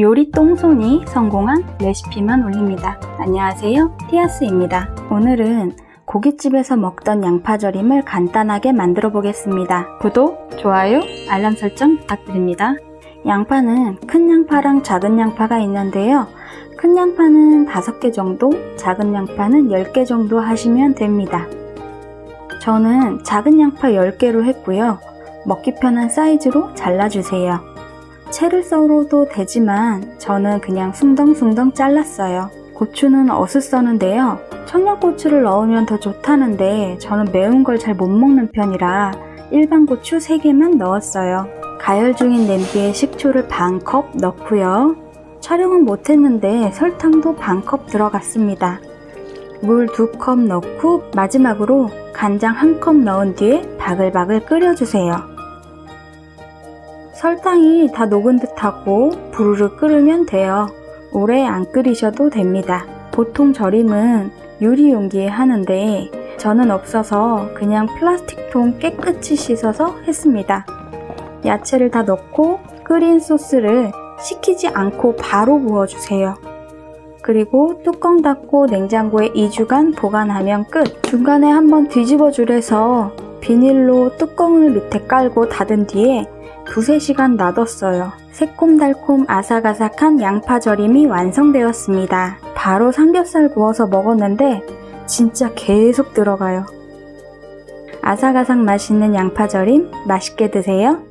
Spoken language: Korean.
요리 똥손이 성공한 레시피만 올립니다. 안녕하세요. 티아스입니다. 오늘은 고깃집에서 먹던 양파절임을 간단하게 만들어 보겠습니다. 구독, 좋아요, 알람 설정 부탁드립니다. 양파는 큰 양파랑 작은 양파가 있는데요. 큰 양파는 5개 정도, 작은 양파는 10개 정도 하시면 됩니다. 저는 작은 양파 10개로 했고요. 먹기 편한 사이즈로 잘라주세요. 채를 썰어도 되지만 저는 그냥 숭덩숭덩 잘랐어요. 고추는 어슷 써는데요. 청양고추를 넣으면 더 좋다는데 저는 매운 걸 잘 못 먹는 편이라 일반 고추 3개만 넣었어요. 가열 중인 냄비에 식초를 반 컵 넣고요. 촬영은 못했는데 설탕도 반 컵 들어갔습니다. 물 2컵 넣고 마지막으로 간장 1컵 넣은 뒤에 바글바글 끓여주세요. 설탕이 다 녹은 듯하고 부르르 끓으면 돼요. 오래 안 끓이셔도 됩니다. 보통 절임은 유리 용기에 하는데 저는 없어서 그냥 플라스틱 통 깨끗이 씻어서 했습니다. 야채를 다 넣고 끓인 소스를 식히지 않고 바로 부어주세요. 그리고 뚜껑 닫고 냉장고에 2주간 보관하면 끝! 중간에 한번 뒤집어 주래서 비닐로 뚜껑을 밑에 깔고 닫은 뒤에 두세 시간 놔뒀어요. 새콤달콤 아삭아삭한 양파 절임이 완성되었습니다. 바로 삼겹살 구워서 먹었는데 진짜 계속 들어가요. 아삭아삭 맛있는 양파 절임 맛있게 드세요.